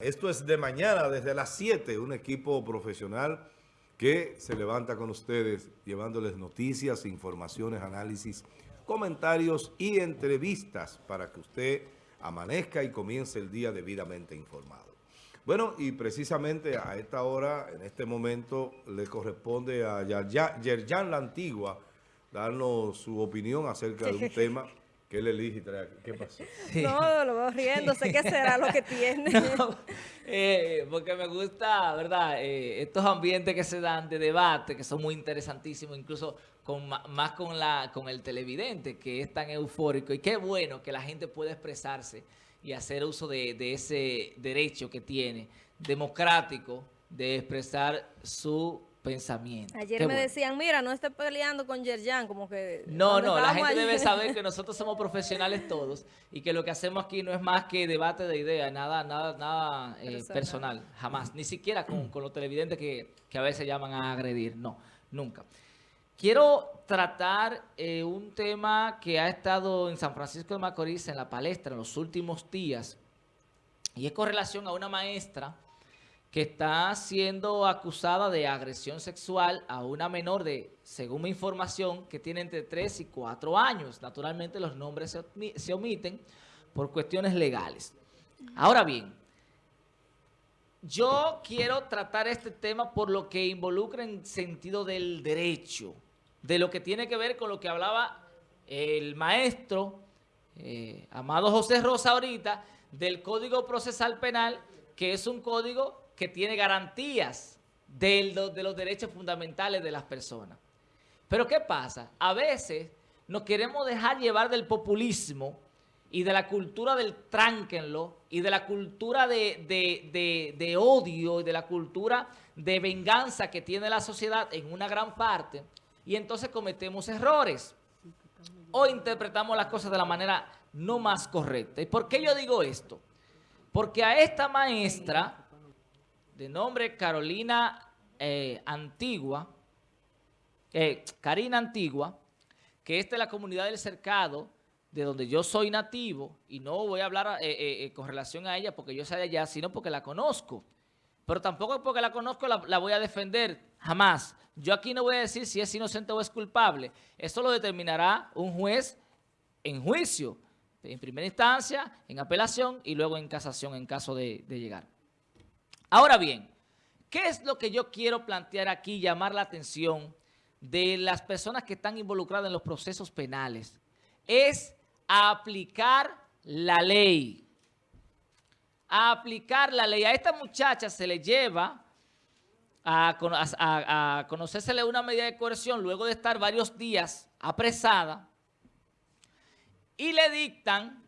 Esto es de mañana, desde las 7, un equipo profesional que se levanta con ustedes, llevándoles noticias, informaciones, análisis, comentarios y entrevistas para que usted amanezca y comience el día debidamente informado. Bueno, y precisamente a esta hora, en este momento, le corresponde a Yerjan La Antigua darnos su opinión acerca de un tema ¿Qué le elige? ¿Qué pasó? No, lo veo riéndose. ¿Qué será lo que tiene? Eh, porque me gusta, ¿verdad? Eh, estos ambientes que se dan de debate, que son muy interesantísimos, incluso con más con, la, con el televidente, que es tan eufórico. Y qué bueno que la gente pueda expresarse y hacer uso de, de ese derecho que tiene, democrático, de expresar su Ayer me decían, mira, no estés peleando con Yerjan, como que... No, no, la gente debe saber que nosotros somos profesionales todos y que lo que hacemos aquí no es más que debate de ideas, nada nada nada eh, personal. jamás. Ni siquiera con, los televidentes que, a veces llaman a agredir, no, nunca. Quiero tratar eh, un tema que ha estado en San Francisco de Macorís en la palestra en los últimos días y es con relación a una maestra que está siendo acusada de agresión sexual a una menor de, según mi información, que tiene entre 3 y 4 años. Naturalmente los nombres se, omiten por cuestiones legales. Ahora bien, yo quiero tratar este tema por lo que involucra en sentido del derecho, de lo que tiene que ver con lo que hablaba el maestro eh, Amado José Rosa ahorita, del Código Procesal Penal, que es un código que tiene garantías de, los derechos fundamentales de las personas. Pero ¿qué pasa? A veces nos queremos dejar llevar del populismo y de la cultura del tránquenlo y de la cultura de, odio y de la cultura de venganza que tiene la sociedad en una gran parte y entonces cometemos errores o interpretamos las cosas de la manera no más correcta. ¿Y por qué yo digo esto? Porque a esta maestra de nombre Carolina eh, Antigua, eh, Karina Antigua, que es de la comunidad del cercado, de donde yo soy nativo, y no voy a hablar eh, con relación a ella porque yo soy de allá, sino porque la conozco. Pero tampoco porque la conozco la, la, voy a defender, jamás. Yo aquí no voy a decir si es inocente o es culpable. Eso lo determinará un juez en juicio, en primera instancia, en apelación y luego en casación en caso de llegar. Ahora bien, ¿qué es lo que yo quiero plantear aquí, llamar la atención de las personas que están involucradas en los procesos penales? Es aplicar la ley. A aplicar la ley. A esta muchacha se le lleva a, a, una medida de coerción luego de estar varios días apresada y le dictan,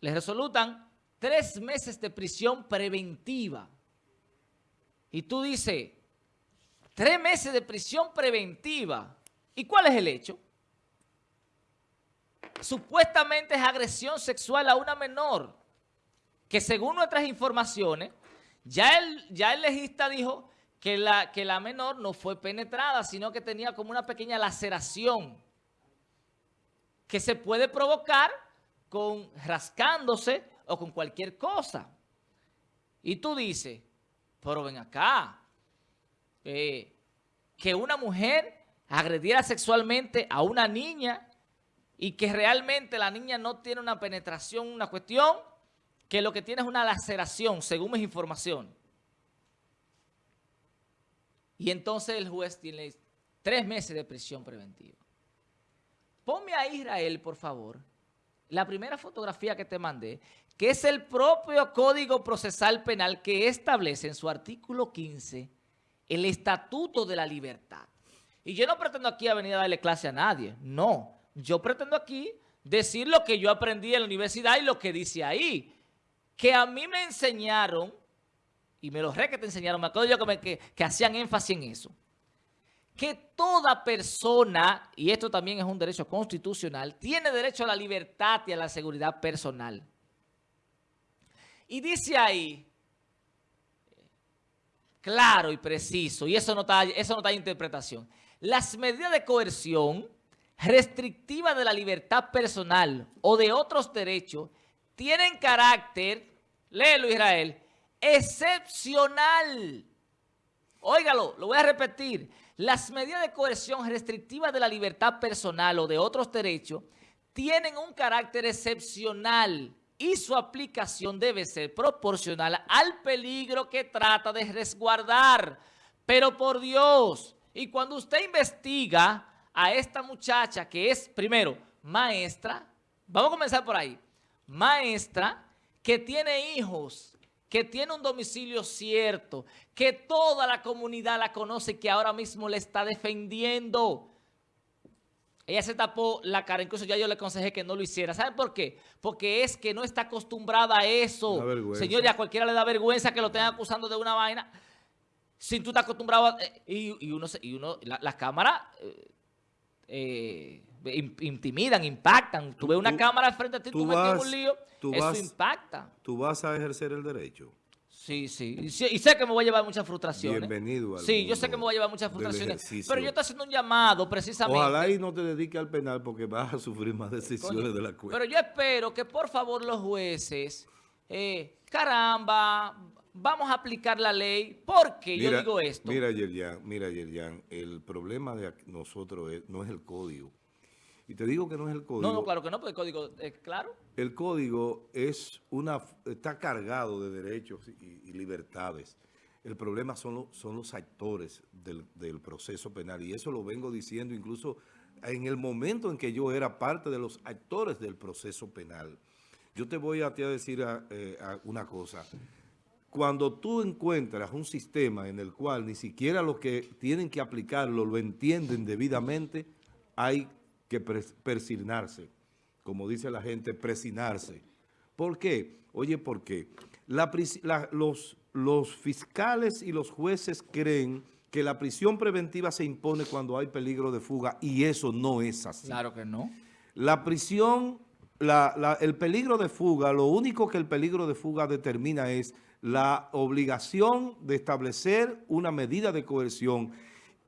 le resolutan tres meses de prisión preventiva. Y tú dices, tres meses de prisión preventiva. ¿Y cuál es el hecho? Supuestamente es agresión sexual a una menor, que según nuestras informaciones, ya el, ya el legista dijo que la, que la menor no fue penetrada, sino que tenía como una pequeña laceración que se puede provocar con rascándose o con cualquier cosa. Y tú dices, pero ven acá, eh, que una mujer agrediera sexualmente a una niña y que realmente la niña no tiene una penetración, una cuestión, que lo que tiene es una laceración, según mis información. Y entonces el juez tiene tres meses de prisión preventiva. Ponme a Israel, por favor, la primera fotografía que te mandé, que es el propio Código Procesal Penal que establece en su artículo 15 el Estatuto de la Libertad. Y yo no pretendo aquí venir a darle clase a nadie, no. Yo pretendo aquí decir lo que yo aprendí en la universidad y lo que dice ahí. Que a mí me enseñaron, y me lo re que te enseñaron, me acuerdo yo que, que hacían énfasis en eso que toda persona, y esto también es un derecho constitucional, tiene derecho a la libertad y a la seguridad personal. Y dice ahí, claro y preciso, y eso no está, eso no está en interpretación, las medidas de coerción restrictivas de la libertad personal o de otros derechos tienen carácter, léelo Israel, excepcional. Óigalo, lo voy a repetir. Las medidas de coerción restrictivas de la libertad personal o de otros derechos tienen un carácter excepcional y su aplicación debe ser proporcional al peligro que trata de resguardar. Pero por Dios, y cuando usted investiga a esta muchacha que es, primero, maestra, vamos a comenzar por ahí, maestra que tiene hijos, que tiene un domicilio cierto, que toda la comunidad la conoce, que ahora mismo le está defendiendo. Ella se tapó la cara, incluso ya yo le aconsejé que no lo hiciera. ¿Saben por qué? Porque es que no está acostumbrada a eso. Señor, ya a cualquiera le da vergüenza que lo estén acusando de una vaina. Si tú estás acostumbrado a, eh, y, uno, y uno las cámaras eh, eh, intimidan, impactan. Tú, ves una cámara al frente de ti, tú, metes un lío, eso impacta. Tú vas a ejercer el derecho. Sí, sí. Y, sé que me voy a llevar muchas frustraciones. Bienvenido al Sí, yo sé que me voy a llevar muchas frustraciones. Pero yo estoy haciendo un llamado precisamente. Ojalá y no te dediques al penal porque vas a sufrir más decisiones de la cuenta. Pero yo espero que por favor los jueces, eh, caramba, vamos a aplicar la ley. porque yo digo esto? Mira, Yerjan, mira, Yerjan, el problema de nosotros no es el código. Y te digo que no es el código. No, no, claro que no, porque el código es claro. El código es una, está cargado de derechos y, libertades. El problema son, son los actores del, proceso penal. Y eso lo vengo diciendo incluso en el momento en que yo era parte de los actores del proceso penal. Yo te voy a, decir eh, una cosa. Cuando tú encuentras un sistema en el cual ni siquiera los que tienen que aplicarlo lo entienden debidamente, hay que persignarse, como dice la gente, presinarse. ¿Por qué? Oye, ¿por qué? los, los fiscales y los jueces creen que la prisión preventiva se impone cuando hay peligro de fuga y eso no es así. Claro que no. La prisión, el peligro de fuga, lo único que el peligro de fuga determina es la obligación de establecer una medida de coerción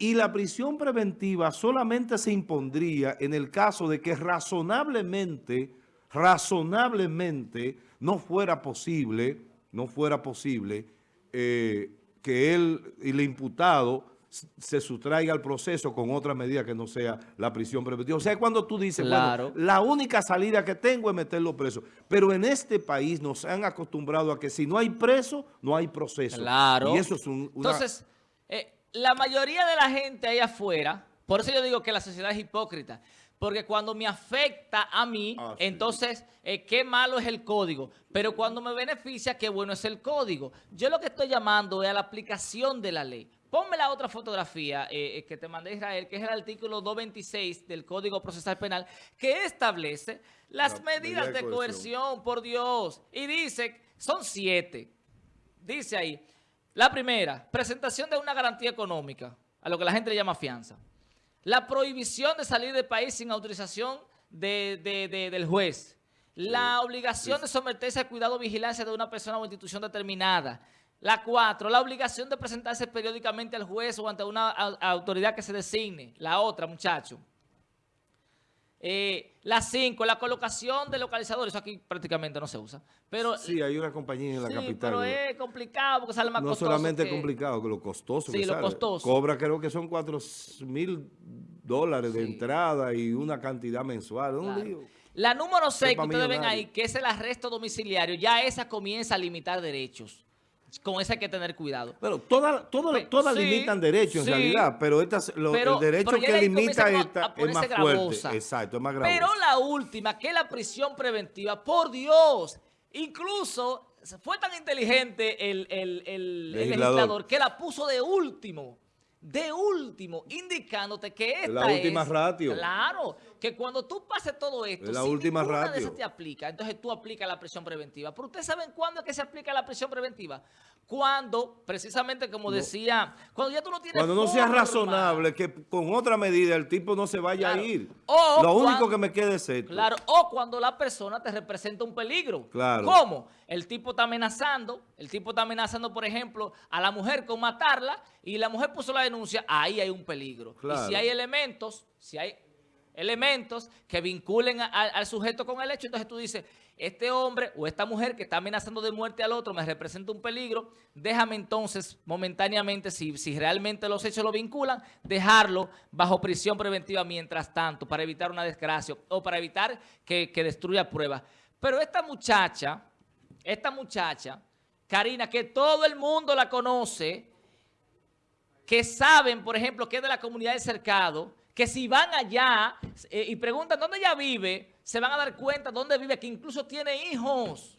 y la prisión preventiva solamente se impondría en el caso de que razonablemente, razonablemente no fuera posible, no fuera posible eh, que él y el imputado se sustraiga al proceso con otra medida que no sea la prisión preventiva. O sea, cuando tú dices, bueno, la única salida que tengo es meterlo preso. Pero en este país nos han acostumbrado a que si no hay preso, no hay proceso. Claro. Y eso es un, Entonces, eh, la mayoría de la gente ahí afuera, por eso yo digo que la sociedad es hipócrita, porque cuando me afecta a mí, ah, entonces, eh, qué malo es el código. Pero cuando me beneficia, qué bueno es el código. Yo lo que estoy llamando es a la aplicación de la ley. Ponme la otra fotografía eh, que te mandé Israel, que es el artículo 226 del Código Procesal Penal, que establece las medidas de coerción, por Dios. Y dice, son siete. Dice ahí, la primera, presentación de una garantía económica, a lo que la gente le llama fianza. La prohibición de salir del país sin autorización del juez. La obligación de someterse al cuidado o vigilancia de una persona o institución determinada. La cuatro, la obligación de presentarse periódicamente al juez o ante una autoridad que se designe. La otra, muchacho. Eh, la 5, la colocación de localizadores, eso aquí prácticamente no se usa. Pero, sí, hay una compañía en la capital. pero es complicado porque sale más costoso. No solamente es complicado, que lo costoso Sí, lo costoso. Cobra creo que son 4 mil dólares de entrada y una cantidad mensual. La número 6 que ustedes ven ahí, que es el arresto domiciliario, ya esa comienza a limitar derechos con eso hay que tener cuidado. Pero todas todas limitan derechos en realidad, pero, estas, el derecho que limita esta es más fuerte. Exacto, es más grave. Pero la última, que es la prisión preventiva, por Dios, incluso fue tan inteligente el, el legislador que la puso de último de último, indicándote que esta la última ratio. Claro, que cuando tú pases todo esto, la última ratio. te aplica, entonces tú aplicas la prisión preventiva. Pero ustedes saben cuándo es que se aplica la prisión preventiva. Cuando, precisamente como decía, cuando ya tú no tienes Cuando no sea razonable que con otra medida el tipo no se vaya a ir. O Lo único que me quede es esto. Claro, o cuando la persona te representa un peligro. Claro. ¿Cómo? El tipo está amenazando, el tipo está amenazando, por ejemplo, a la mujer con matarla y la mujer puso la denuncia, ahí hay un peligro. Y si hay elementos, si hay elementos que vinculen al sujeto con el hecho. Entonces tú dices, este hombre o esta mujer que está amenazando de muerte al otro me representa un peligro, déjame entonces momentáneamente, si, si realmente los hechos lo vinculan, dejarlo bajo prisión preventiva mientras tanto para evitar una desgracia o para evitar que, que destruya pruebas. Pero esta muchacha, esta muchacha, Karina, que todo el mundo la conoce, que saben, por ejemplo, que es de la comunidad del cercado, que si van allá eh, y preguntan dónde ella vive, se van a dar cuenta dónde vive, que incluso tiene hijos.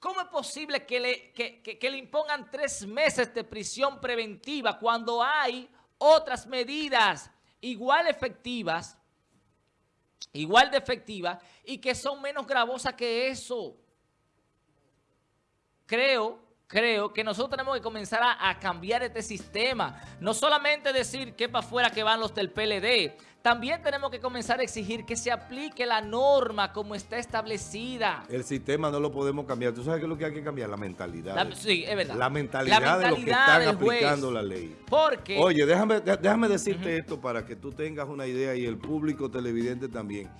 ¿Cómo es posible que le, que- le impongan tres meses de prisión preventiva cuando hay otras medidas igual efectivas, igual de efectivas y que son menos gravosas que eso? creo, creo que nosotros tenemos que comenzar a, a cambiar este sistema. No solamente decir que para afuera que van los del PLD. También tenemos que comenzar a exigir que se aplique la norma como está establecida. El sistema no lo podemos cambiar. ¿Tú sabes qué es lo que hay que cambiar? La mentalidad. La- sí, es verdad. La mentalidad, La de los que están aplicando la ley. Porque... Oye, déjame, dé- déjame decirte esto para que tú tengas una idea y el público televidente también.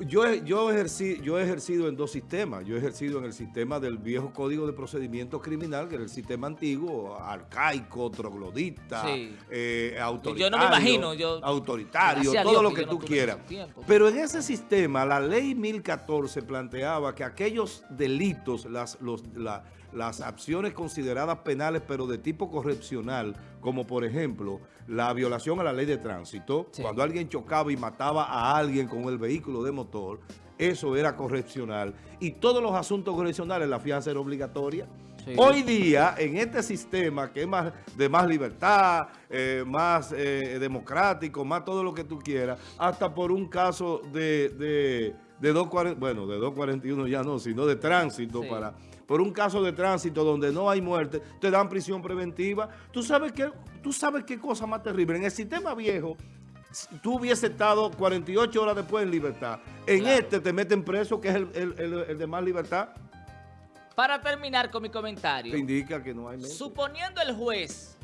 Yo, he- yo, ejercí, yo he ejercido en dos sistemas. Yo he ejercido en el sistema del viejo Código de Procedimiento Criminal, que era el sistema antiguo, arcaico, troglodita, Sí. eh, autoritario, Yo no me imagino, yo- autoritario, todo Dios lo que que yo no tú quieras. Pero en ese sistema, la ley 1014 planteaba que aquellos delitos, las, los, la- las acciones consideradas penales, pero de tipo correccional, como por ejemplo la violación a la ley de tránsito, Sí. cuando alguien chocaba y mataba a alguien con el vehículo de motor, eso era correccional. Y todos los asuntos correccionales, la fianza era obligatoria. Sí. Hoy día, en este sistema que es más de más libertad, eh, más eh, democrático, más todo lo que tú quieras, hasta por un caso de, de, de 240, bueno, de 241 ya no, sino de tránsito Sí. para... Por un caso de tránsito donde no hay muerte, te dan prisión preventiva. ¿Tú sabes qué, tú sabes qué cosa más terrible? En el sistema viejo, tú hubiese estado 48 horas después en libertad. En Claro. este te meten preso, que es el, el- el- el de más libertad. Para terminar con mi comentario. Te indica que no hay mente. Suponiendo el juez,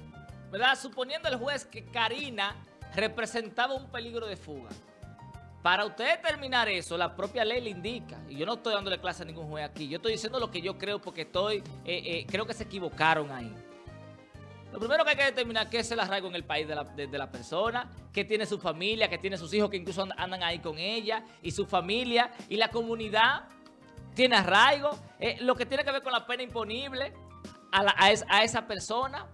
¿verdad? Suponiendo el juez que Karina representaba un peligro de fuga. Para usted determinar eso, la propia ley le indica. Y yo no estoy dándole clase a ningún juez aquí. Yo estoy diciendo lo que yo creo porque estoy, eh, eh, creo que se equivocaron ahí. Lo primero que hay que determinar que es el arraigo en el país de la, de- la persona, que tiene su familia, que tiene sus hijos que incluso and- andan ahí con ella, y su familia, y la comunidad tiene arraigo, eh, lo que tiene que ver con la pena imponible a, es- a esa persona.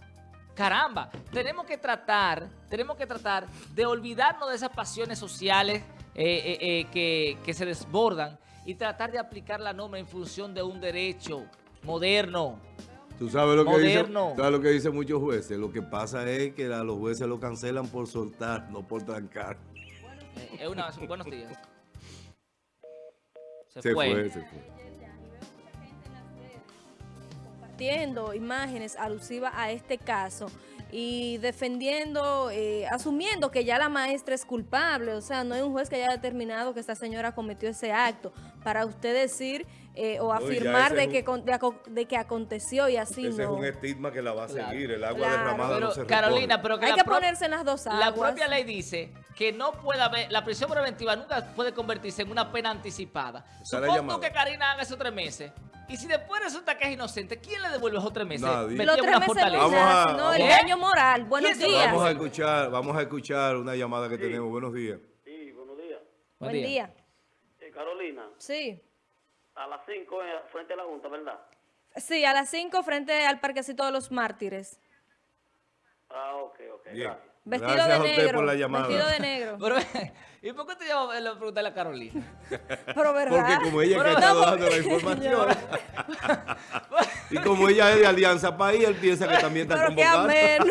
Caramba, tenemos que tratar, tenemos que tratar de olvidarnos de esas pasiones sociales eh, eh, eh, que, que se desbordan y tratar de aplicar la norma en función de un derecho moderno. Tú sabes lo que Moderno. dicen, sabes lo que dicen muchos jueces. Lo que pasa es que a los jueces lo cancelan por soltar, no por trancar. Eh, es una, buenos días. Se, Se fue. fue, se fue. compartiendo imágenes alusivas a este caso y defendiendo, eh, asumiendo que ya la maestra es culpable, o sea, no hay un juez que haya determinado que esta señora cometió ese acto, para usted decir eh, o afirmar de que, un- con- de, aco- de que aconteció y así Ese es no. un estigma que la va a Claro. seguir. El agua Claro. derramada Pero, no se Carolina, pero que Hay la que ponerse en las dos aguas. La propia ley dice que no puede haber, la prisión preventiva nunca puede convertirse en una pena anticipada. Llamada. que Karina haga esos tres meses. Y si después resulta que es inocente, ¿quién le devuelve esos tres meses? Nadie. Los tres meses fortaleza. no Vamos a- el daño moral. Buenos ¿Quién se- días. Vamos a escuchar, vamos a escuchar una llamada que tenemos. Buenos días. Sí, buenos días. Buen Buen día. día. Eh, Carolina, Sí. a las 5 frente a la Junta, ¿verdad? Sí, a las 5 frente al Parquecito de los Mártires. Ah, ok, ok, Bien. gracias. Vestido Gracias de a usted negro. por la llamada. Vestido de negro. Pero, ¿Y por qué te llamo a preguntarle a Carolina? Pero verdad. Porque como ella es que Pero ha estado no, dando la información. y como ella es de Alianza País, él piensa que también está Pero qué convocado. ameno.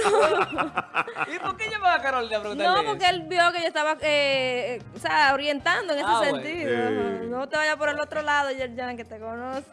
¿Y por qué llamaba a Carolina a preguntarle No, porque él vio que yo estaba, eh, eh, o sea, orientando en ese Ah, bueno. sentido. Ajá. No te vayas por el otro lado, Yerjan, que te conozco.